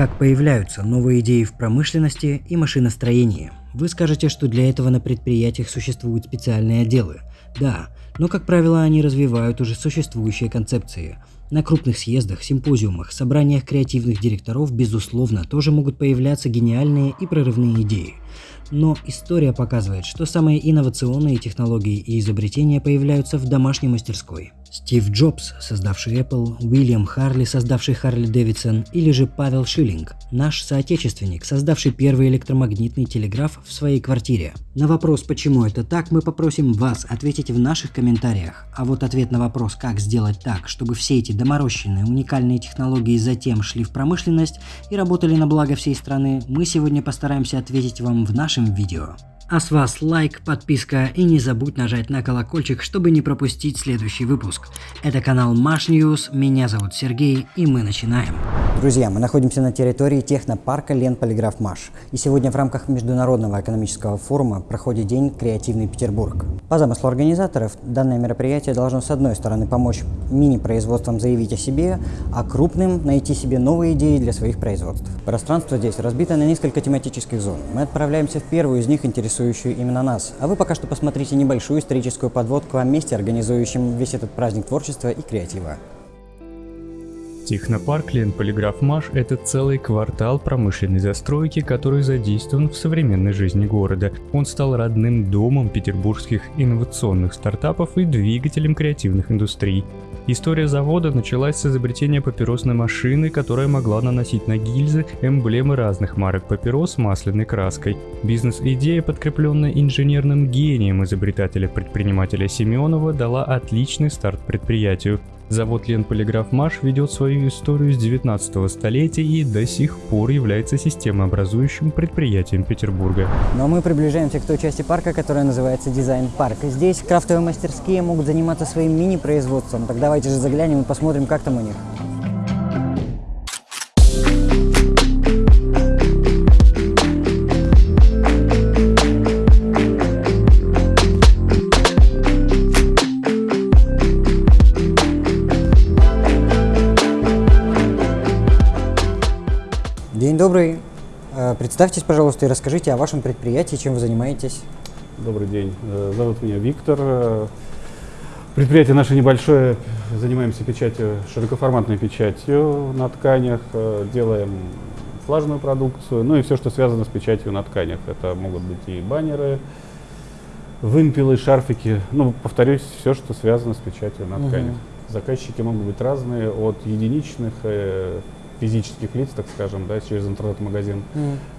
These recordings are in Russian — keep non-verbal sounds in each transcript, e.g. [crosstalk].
Как появляются новые идеи в промышленности и машиностроении? Вы скажете, что для этого на предприятиях существуют специальные отделы. Да, но, как правило, они развивают уже существующие концепции. На крупных съездах, симпозиумах, собраниях креативных директоров, безусловно, тоже могут появляться гениальные и прорывные идеи. Но история показывает, что самые инновационные технологии и изобретения появляются в домашней мастерской. Стив Джобс, создавший Apple, Уильям Харли, создавший Харли Дэвидсон, или же Павел Шиллинг, наш соотечественник, создавший первый электромагнитный телеграф в своей квартире. На вопрос, почему это так, мы попросим вас ответить в наших комментариях. А вот ответ на вопрос, как сделать так, чтобы все эти доморощенные уникальные технологии затем шли в промышленность и работали на благо всей страны, мы сегодня постараемся ответить вам в нашем видео. А с вас лайк, подписка и не забудь нажать на колокольчик, чтобы не пропустить следующий выпуск. Это канал Маш News, меня зовут Сергей и мы начинаем. Друзья, мы находимся на территории технопарка Лен Полиграф Маш. И сегодня в рамках Международного экономического форума проходит День Креативный Петербург. По замыслу организаторов, данное мероприятие должно с одной стороны помочь мини-производствам заявить о себе, а крупным найти себе новые идеи для своих производств. Пространство здесь разбито на несколько тематических зон. Мы отправляемся в первую из них, интересующую интересующую именно нас. А вы пока что посмотрите небольшую историческую подводку о месте, организующем весь этот праздник творчества и креатива. Технопарк Лен Полиграф Маш – это целый квартал промышленной застройки, который задействован в современной жизни города. Он стал родным домом петербургских инновационных стартапов и двигателем креативных индустрий. История завода началась с изобретения папиросной машины, которая могла наносить на гильзы эмблемы разных марок папирос масляной краской. Бизнес-идея, подкрепленная инженерным гением изобретателя-предпринимателя Семенова, дала отличный старт предприятию. Завод Ленполиграф Маш ведет свою историю с 19 столетия и до сих пор является системообразующим предприятием Петербурга. Но мы приближаемся к той части парка, которая называется дизайн-парк. Здесь крафтовые мастерские могут заниматься своим мини-производством. Так давайте же заглянем и посмотрим, как там у них. Представьтесь, пожалуйста, и расскажите о вашем предприятии, чем вы занимаетесь. Добрый день. Э, Зовут меня Виктор. Э, Предприятие наше небольшое. Занимаемся печатью, широкоформатной печатью на тканях. э, Делаем флажную продукцию, ну и все, что связано с печатью на тканях. Это могут быть и баннеры, вымпелы, шарфики. Ну, повторюсь, все, что связано с печатью на тканях. Заказчики могут быть разные, от единичных физических лиц, так скажем, да, через интернет-магазин,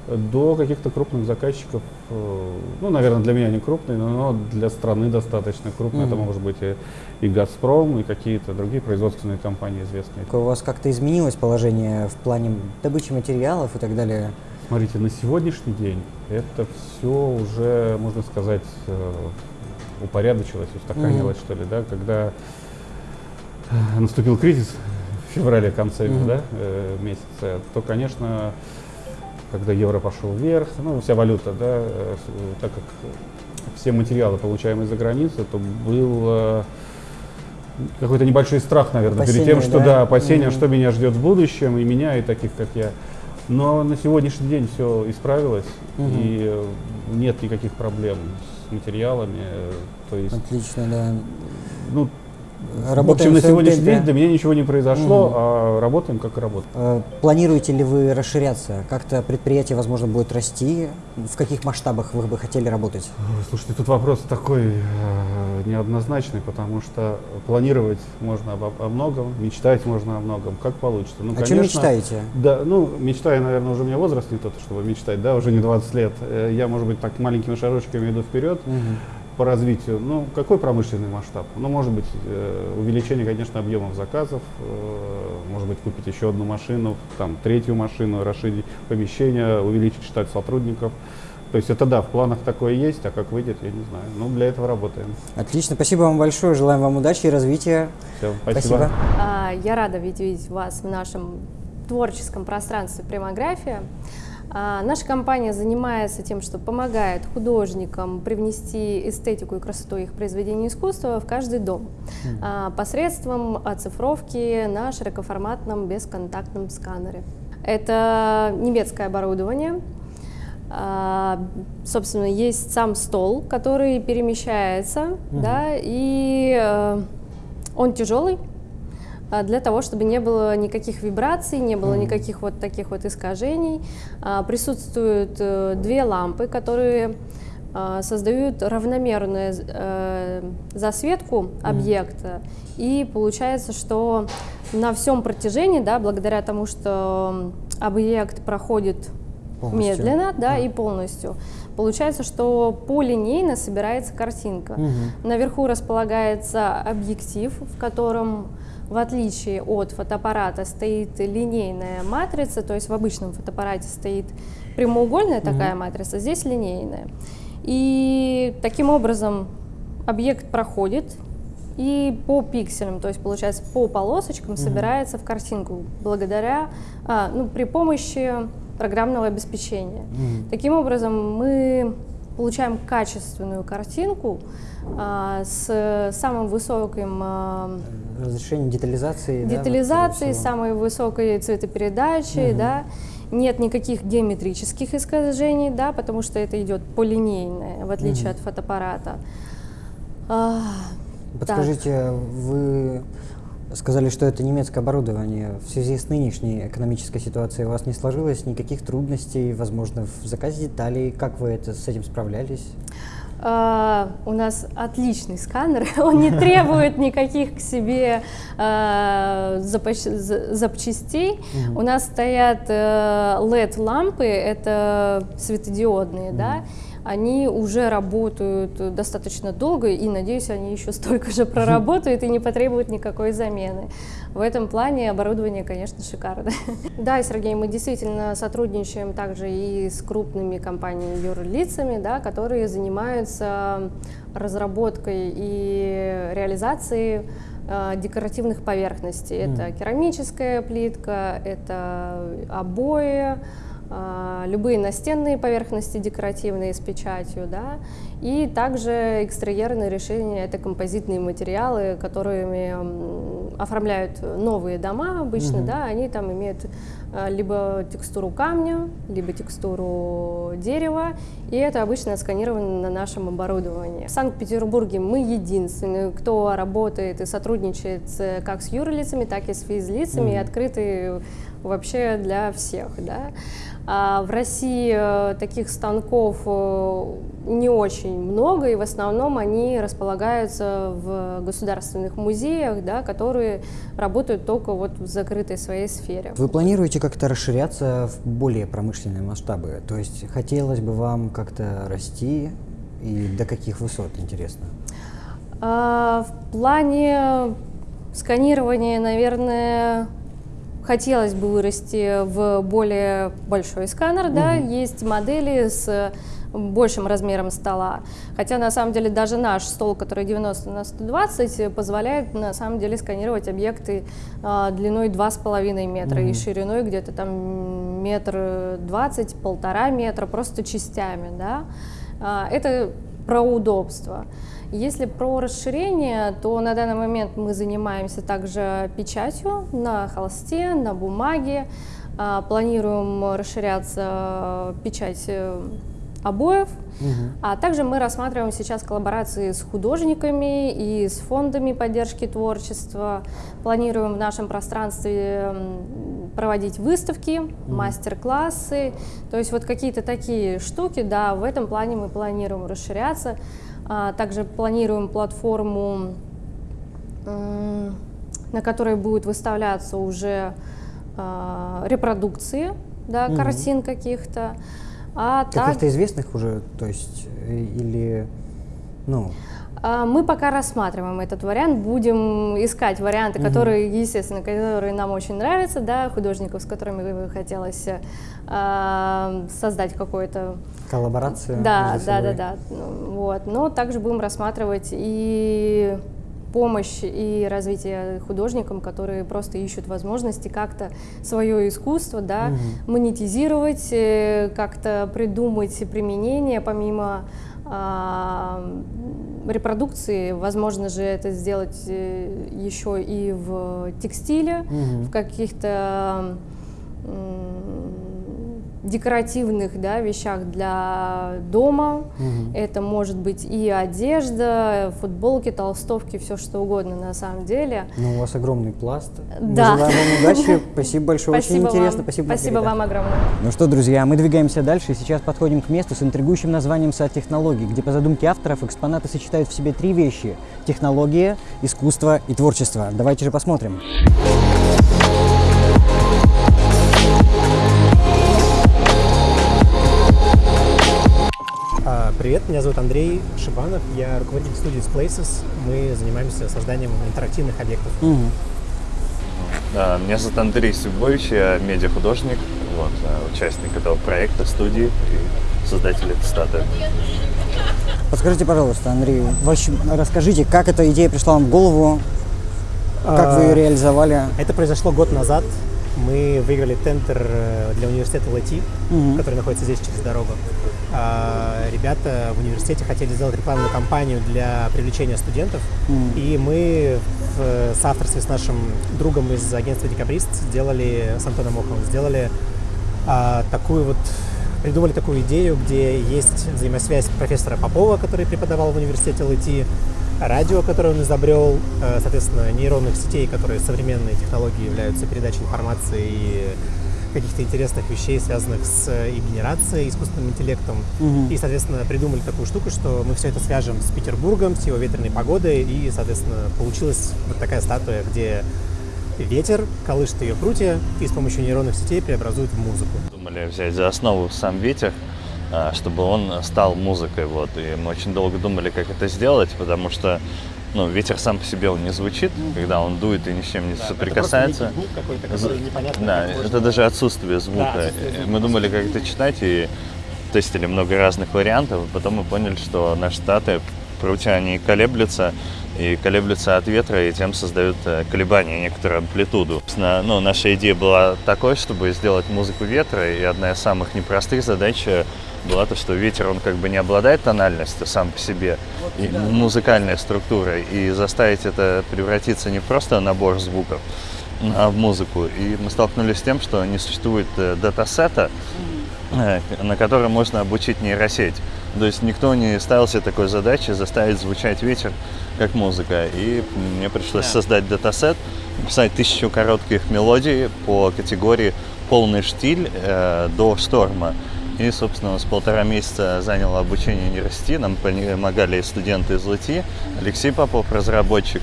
до каких-то крупных заказчиков. э, Ну, наверное, для меня не крупные, но для страны достаточно крупные. Это Мгм. может быть и, и «Газпром», и какие-то другие производственные компании известные. У вас как-то изменилось положение в плане добычи материалов и так далее? Смотрите, на сегодняшний день это все уже, можно сказать, э, упорядочилось, устаканилось, что ли, да, когда э, наступил кризис в феврале, конце Мгм. да, э, месяца, то, конечно, когда евро пошел вверх, ну, вся валюта, да, э, так как все материалы, получаемые за границей, то был э, какой-то небольшой страх, наверное, перед тем, Опасения, что, да? да, опасения, Мгм. что меня ждет в будущем, и меня, и таких, как я. Но на сегодняшний день все исправилось, Мгм. и э, нет никаких проблем с материалами. э, То есть, Отлично, да. ну, в Работаем общем, на в сегодняшний темпе. день для меня ничего не произошло, Мгм. а работаем как и работаем. Э, Планируете ли вы расширяться? Как-то предприятие, возможно, будет расти? В каких масштабах вы бы хотели работать? Слушайте, тут вопрос такой э, неоднозначный, потому что планировать можно обо- о, многом, мечтать можно о многом, как получится. Ну, чем конечно, мечтаете? Да, ну, мечтаю, наверное, уже у меня возраст не тот, чтобы мечтать, да, уже не 20 лет. Э, Я, может быть, так маленькими шажочками иду вперед Мгм. По развитию. Ну, какой промышленный масштаб? Ну, может быть, э, увеличение, конечно, объемов заказов, э, может быть, купить еще одну машину, там, третью машину, расширить помещение, увеличить штат сотрудников. То есть это да, в планах такое есть, а как выйдет, я не знаю. Ну, для этого работаем. Отлично, спасибо вам большое. Желаем вам удачи и развития. Все, Спасибо. А, Я рада видеть вас в нашем творческом пространстве «Примография». А, Наша компания занимается тем, что помогает художникам привнести эстетику и красоту их произведений искусства в каждый дом а, посредством оцифровки на широкоформатном бесконтактном сканере. Это немецкое оборудование. А, собственно, есть сам стол, который перемещается, угу. да, и э, он тяжелый, для того, чтобы не было никаких вибраций, не было никаких вот таких вот искажений. А, присутствуют э, две лампы, которые а, создают равномерную э, засветку объекта, и получается, что на всем протяжении, да, благодаря тому, что объект проходит полностью. медленно, да, и полностью, получается, что полинейно собирается картинка. Угу. Наверху располагается объектив, в котором в отличие от фотоаппарата стоит линейная матрица, то есть в обычном фотоаппарате стоит прямоугольная mm-hmm. такая матрица, здесь линейная. И таким образом объект проходит и по пикселям, то есть получается по полосочкам mm-hmm. собирается в картинку благодаря, а, ну, при помощи программного обеспечения. Mm-hmm. Таким образом мы получаем качественную картинку а, с самым высоким а, разрешением детализации. Детализации, да, вот самой высокой цветопередачи, угу. да. Нет никаких геометрических искажений, да, потому что это идет полинейное, в отличие угу. от фотоаппарата. А, Подскажите, так. вы сказали, что это немецкое оборудование. В связи с нынешней экономической ситуацией у вас не сложилось никаких трудностей, возможно, в заказе деталей? Как вы это, с этим справлялись? Uh, у нас отличный сканер, [laughs] он не требует никаких к себе uh, запчастей. У нас стоят uh, LED-лампы, это светодиодные, uh-huh. да, они уже работают достаточно долго, и, надеюсь, они еще столько же проработают и не потребуют никакой замены. В этом плане оборудование, конечно, шикарное. [laughs] Да, Сергей, мы действительно сотрудничаем также и с крупными компаниями юрлицами, да, которые занимаются разработкой и реализацией э, декоративных поверхностей. Mm. Это керамическая плитка, это обои, любые настенные поверхности декоративные с печатью, да, и также экстерьерные решения — это композитные материалы, которыми оформляют новые дома обычно, угу. да, они там имеют а, либо текстуру камня, либо текстуру дерева, и это обычно сканировано на нашем оборудовании. В Санкт-Петербурге мы единственные, кто работает и сотрудничает как с юрлицами, так и с физлицами, угу. и открыты вообще для всех, да. А в России э, таких станков э, не очень много, и в основном они располагаются в государственных музеях, да, которые работают только вот в закрытой своей сфере. Вы планируете как-то расширяться в более промышленные масштабы? То есть хотелось бы вам как-то расти и до каких высот, интересно? А, в плане сканирования, наверное, хотелось бы вырасти в более большой сканер, угу. да, есть модели с большим размером стола. Хотя на самом деле даже наш стол, который 90 на 120, позволяет на самом деле сканировать объекты э, длиной 2,5 метра mm-hmm. и шириной где-то там метр двадцать, полтора метра, просто частями. Да? Э, это про удобство. Если про расширение, то на данный момент мы занимаемся также печатью на холсте, на бумаге. А, планируем расширяться печать э, обоев. Угу. А также мы рассматриваем сейчас коллаборации с художниками и с фондами поддержки творчества. Планируем в нашем пространстве проводить выставки, угу. мастер-классы. То есть вот какие-то такие штуки, да, в этом плане мы планируем расширяться. А, также планируем платформу, на которой будут выставляться уже а, репродукции да, угу. картин каких-то. А Каких-то так... известных уже, то есть, или, ну... А, мы пока рассматриваем этот вариант, будем искать варианты, угу. которые, естественно, которые нам очень нравятся, да, художников, с которыми хотелось э, создать какое-то коллаборацию. Да, да, да, да, вот. Но также будем рассматривать и помощь и развитие художникам, которые просто ищут возможности как-то свое искусство, да, угу. монетизировать, э, как-то придумать применение помимо а, репродукции, возможно же это сделать э, еще и в текстиле, угу. в каких-то декоративных да, вещах для дома. Угу. Это может быть и одежда, футболки, толстовки, все что угодно на самом деле. Ну, у вас огромный пласт. Да. Мы желаем вам удачи. [laughs] Спасибо большое, Спасибо очень интересно. Вам. Спасибо, Спасибо вам огромное. Ну что, друзья, мы двигаемся дальше и сейчас подходим к месту с интригующим названием «Сад технологий», где по задумке авторов экспонаты сочетают в себе три вещи – технология, искусство и творчество. Давайте же посмотрим. А, привет, меня зовут Андрей Шибанов, я руководитель студии Places. Мы занимаемся созданием интерактивных объектов. Угу. Меня зовут Андрей Сюбович, я медиахудожник, вот, а, участник этого проекта, студии и создатель этой статуи. Подскажите, пожалуйста, Андрей, расскажите, как эта идея пришла вам в голову, как вы ее а, реализовали? Это произошло год назад. Мы выиграли тендер э, для университета ЛАТИ, угу. который находится здесь через дорогу. А, ребята в университете хотели сделать рекламную кампанию для привлечения студентов, mm. и мы в соавторстве с нашим другом из агентства Декабрист сделали, с Антоном Моховым, сделали а, такую вот, придумали такую идею, где есть взаимосвязь профессора Попова, который преподавал в университете ЛТ, радио, которое он изобрел, э, соответственно, нейронных сетей, которые современные технологии являются передачей информации и каких-то интересных вещей, связанных с э, и генерацией, искусственным интеллектом. Угу. И, соответственно, придумали такую штуку, что мы все это свяжем с Петербургом, с его ветреной погодой, и, соответственно, получилась вот такая статуя, где ветер колышет ее прутья и с помощью нейронных сетей преобразует в музыку. Думали взять за основу сам ветер, а, чтобы он стал музыкой. Вот. И мы очень долго думали, как это сделать, потому что ну, ветер сам по себе он не звучит, mm-hmm. когда он дует и ни с чем не да, соприкасается. Это звук какой-то, который непонятно. Да, это даже отсутствие звука. Да, отсутствие звука. Мы думали, как это читать, и тестили много разных вариантов, потом мы поняли, что наши статы, прутья, они колеблются, и колеблются от ветра, и тем создают э, колебания, некоторую амплитуду. Ну, наша идея была такой, чтобы сделать музыку ветра, и одна из самых непростых задач э, была то, что ветер, он как бы не обладает тональностью сам по себе, и музыкальной структурой, и заставить это превратиться не просто в набор звуков, а в музыку. И мы столкнулись с тем, что не существует э, датасета, на котором можно обучить нейросеть. То есть никто не ставил себе такой задачи заставить звучать ветер как музыка. И мне пришлось создать датасет, писать тысячу коротких мелодий по категории полный штиль э, до шторма. И, собственно, с полтора месяца заняло обучение нейросети. Нам помогали студенты из ЛТИ, Алексей Попов, разработчик.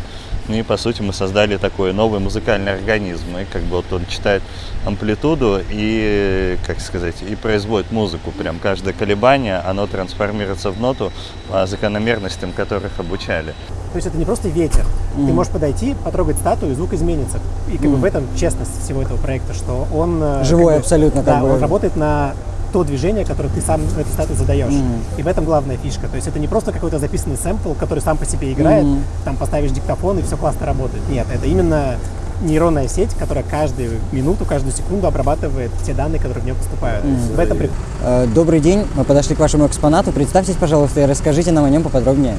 И, по сути, мы создали такой новый музыкальный организм. И как бы вот он читает амплитуду и, как сказать, и производит музыку. Прям каждое колебание, оно трансформируется в ноту по закономерностям, которых обучали. То есть это не просто ветер. Mm. Ты можешь подойти, потрогать статую, и звук изменится. И как mm. бы в этом честность всего этого проекта, что он... Э, Живой как бы, абсолютно. Да, как бы. он работает на то движение, которое ты сам в этой статуе задаешь. Mm-hmm. И в этом главная фишка. То есть это не просто какой-то записанный сэмпл, который сам по себе играет, mm-hmm. там поставишь диктофон и все классно работает. Нет, это именно нейронная сеть, которая каждую минуту, каждую секунду обрабатывает те данные, которые в нее поступают. Mm-hmm. В этом э, Добрый день, мы подошли к вашему экспонату. Представьтесь, пожалуйста, и расскажите нам о нем поподробнее.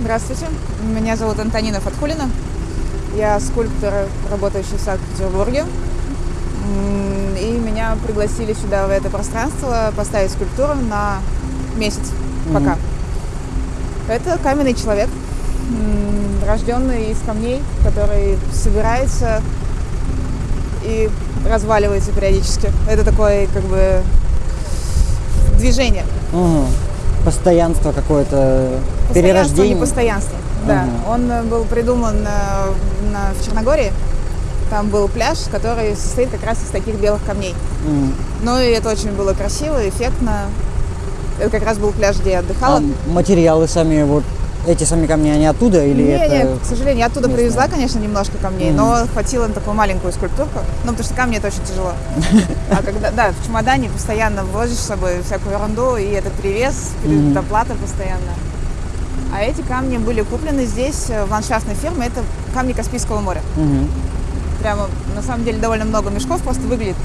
Здравствуйте, меня зовут Антонина Фатхулина. Я скульптор, работающий в Санкт-Петербурге меня пригласили сюда, в это пространство, поставить скульптуру на месяц пока. Mm-hmm. Это каменный человек, рожденный из камней, который собирается и разваливается периодически. Это такое, как бы, движение. Угу. Постоянство какое-то, перерождение. не постоянство, да. Угу. Он был придуман э, на, в Черногории. Там был пляж, который состоит как раз из таких белых камней. Mm. Ну и это очень было красиво, эффектно. Это как раз был пляж, где я отдыхала. А материалы сами, вот эти сами камни, они оттуда или не, это... Не, к сожалению, я оттуда местное? привезла, конечно, немножко камней, mm. но хватило на такую маленькую скульптурку. Ну, потому что камни это очень тяжело. [laughs] А когда, да, в чемодане постоянно возишь с собой всякую ерунду, и этот привес, доплата постоянно. А эти камни были куплены здесь, э, в ландшафтной фирме, это камни Каспийского моря. Прямо, на самом деле, довольно много мешков, просто выглядит,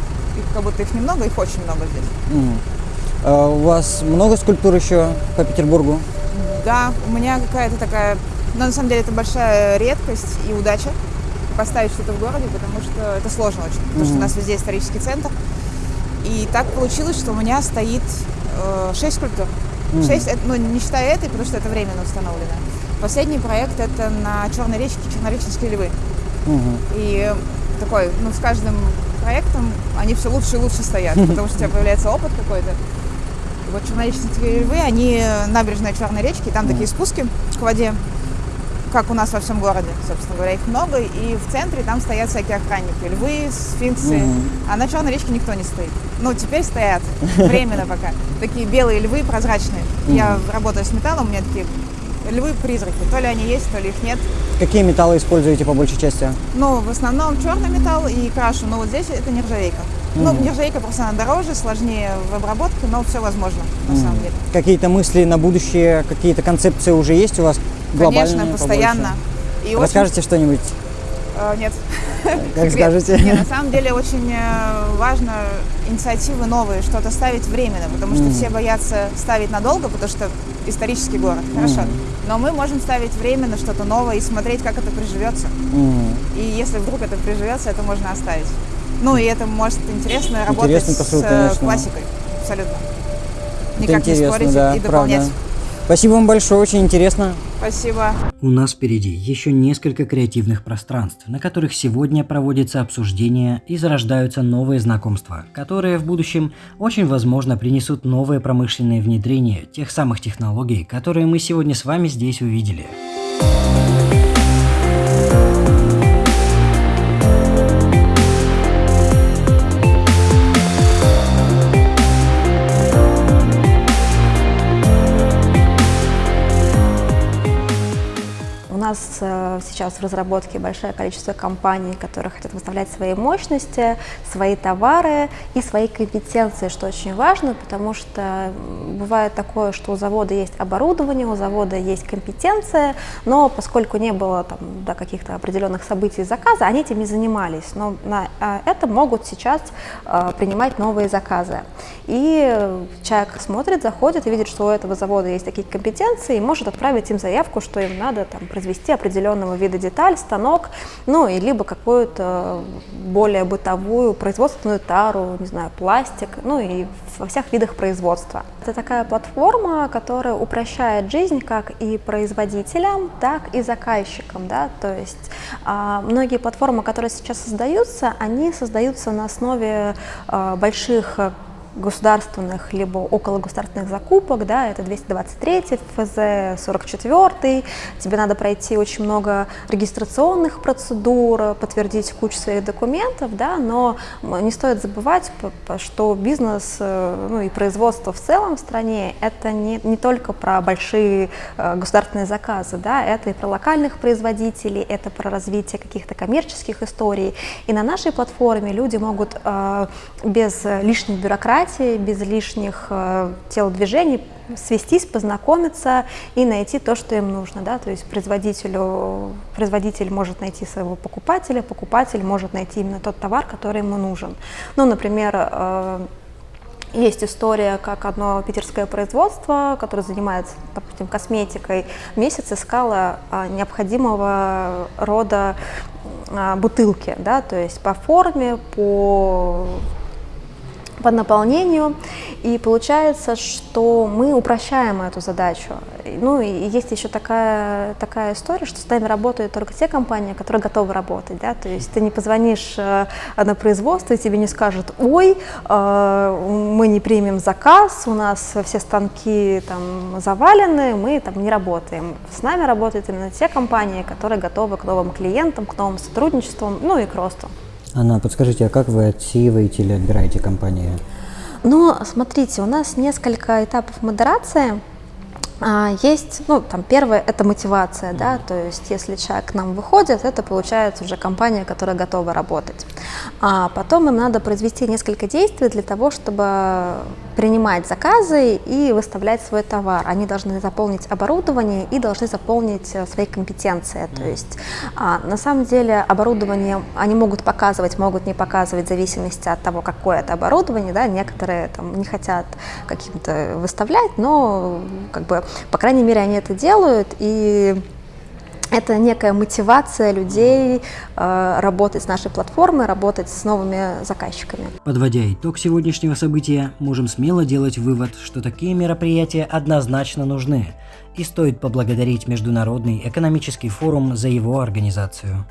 как будто их немного, их очень много здесь. Mm. А у вас много скульптур еще по Петербургу? Да, у меня какая-то такая, но на самом деле это большая редкость и удача. поставить что-то в городе, потому что это сложно очень, потому что у нас везде исторический центр. И так получилось, что у меня стоит э, 6 скульптур. Mm. 6, ну, не считая этой, потому что это временно установлено. Последний проект это на Черной речке Чернореченские львы. И такой, ну, с каждым проектом они все лучше и лучше стоят, потому что у тебя появляется опыт какой-то. Вот Чернореченские львы, они набережная Черной речки, там такие спуски к воде, как у нас во всем городе, собственно говоря, их много, и в центре там стоят всякие охранники, львы, сфинксы, а на Черной речке никто не стоит. Ну, теперь стоят, [laughs] временно пока. Такие белые львы прозрачные. Я работаю с металлом, у меня такие львы-призраки. То ли они есть, то ли их нет. Какие металлы используете по большей части? Ну, в основном черный металл и крашу, но вот здесь это нержавейка. Mm. Ну, нержавейка просто она дороже, сложнее в обработке, но все возможно, на mm. самом деле. Какие-то мысли на будущее, какие-то концепции уже есть у вас? Конечно, постоянно. И Расскажите очень... что-нибудь? Uh, нет. Как скажете. Нет, на самом деле очень э, важно инициативы новые, что-то ставить временно, потому что mm. все боятся ставить надолго, потому что исторический город, хорошо. Mm. Но мы можем ставить временно что-то новое и смотреть, как это приживется. Mm. И если вдруг это приживется, это можно оставить. Ну и это может интересно работать интересно, с конечно. классикой, абсолютно. Никак не спорить да, и дополнять. Правда. Спасибо вам большое, очень интересно. Спасибо. У нас впереди еще несколько креативных пространств, на которых сегодня проводится обсуждение и зарождаются новые знакомства, которые в будущем очень возможно принесут новые промышленные внедрения тех самых технологий, которые мы сегодня с вами здесь увидели. Нас э, сейчас в разработке большое количество компаний, которые хотят выставлять свои мощности, свои товары и свои компетенции, что очень важно, потому что бывает такое, что у завода есть оборудование, у завода есть компетенция, но поскольку не было там, да, каких-то определенных событий заказа, они этим не занимались. Но на а, это могут сейчас э, принимать новые заказы. И человек смотрит, заходит и видит, что у этого завода есть такие компетенции, и может отправить им заявку, что им надо там, произвести приобрести определенного вида деталь, станок, ну и либо какую-то более бытовую производственную тару, не знаю, пластик, ну и во всех видах производства. Это такая платформа, которая упрощает жизнь как и производителям, так и заказчикам, да, то есть а, многие платформы, которые сейчас создаются, они создаются на основе а, больших государственных либо около государственных закупок, да, это 223 ФЗ, 44 тебе надо пройти очень много регистрационных процедур, подтвердить кучу своих документов, да, но не стоит забывать, что бизнес э, ну, и производство в целом в стране это не, не только про большие э, государственные заказы, да, это и про локальных производителей, это про развитие каких-то коммерческих историй. И на нашей платформе люди могут э, без лишней бюрократии бюрократии, без лишних э, телодвижений свестись, познакомиться и найти то, что им нужно. Да? То есть производителю, производитель может найти своего покупателя, покупатель может найти именно тот товар, который ему нужен. Ну, например, э, есть история, как одно питерское производство, которое занимается, допустим, косметикой, месяц искало а, необходимого рода бутылки, да, то есть по форме, по по наполнению, и получается, что мы упрощаем эту задачу. Ну и есть еще такая, такая история, что с нами работают только те компании, которые готовы работать, да, то есть ты не позвонишь э, на производство, и тебе не скажут, ой, э, мы не примем заказ, у нас все станки там завалены, мы там не работаем. С нами работают именно те компании, которые готовы к новым клиентам, к новым сотрудничествам, ну и к росту. Анна, подскажите, а как вы отсеиваете или отбираете компании? Ну, смотрите, у нас несколько этапов модерации. А, есть, ну, там, первое – это мотивация, да, то есть если человек к нам выходит, это получается уже компания, которая готова работать. А потом им надо произвести несколько действий для того, чтобы принимать заказы и выставлять свой товар. Они должны заполнить оборудование и должны заполнить э, свои компетенции. То есть а, на самом деле оборудование они могут показывать, могут не показывать в зависимости от того, какое это оборудование. Да? Некоторые там, не хотят каким-то выставлять, но как бы по крайней мере, они это делают, и это некая мотивация людей э, работать с нашей платформой, работать с новыми заказчиками. Подводя итог сегодняшнего события, можем смело делать вывод, что такие мероприятия однозначно нужны, и стоит поблагодарить Международный экономический форум за его организацию.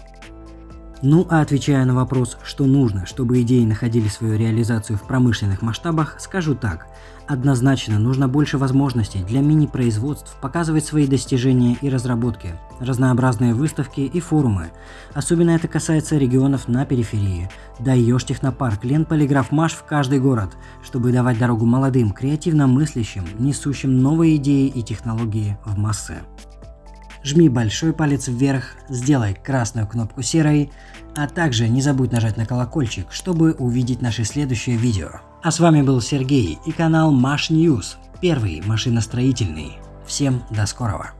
Ну а отвечая на вопрос, что нужно, чтобы идеи находили свою реализацию в промышленных масштабах, скажу так. Однозначно нужно больше возможностей для мини-производств показывать свои достижения и разработки, разнообразные выставки и форумы. Особенно это касается регионов на периферии. Даешь технопарк, Лен Полиграф Маш в каждый город, чтобы давать дорогу молодым, креативно мыслящим, несущим новые идеи и технологии в массы жми большой палец вверх, сделай красную кнопку серой, а также не забудь нажать на колокольчик, чтобы увидеть наши следующие видео. А с вами был Сергей и канал Маш News, первый машиностроительный. Всем до скорого.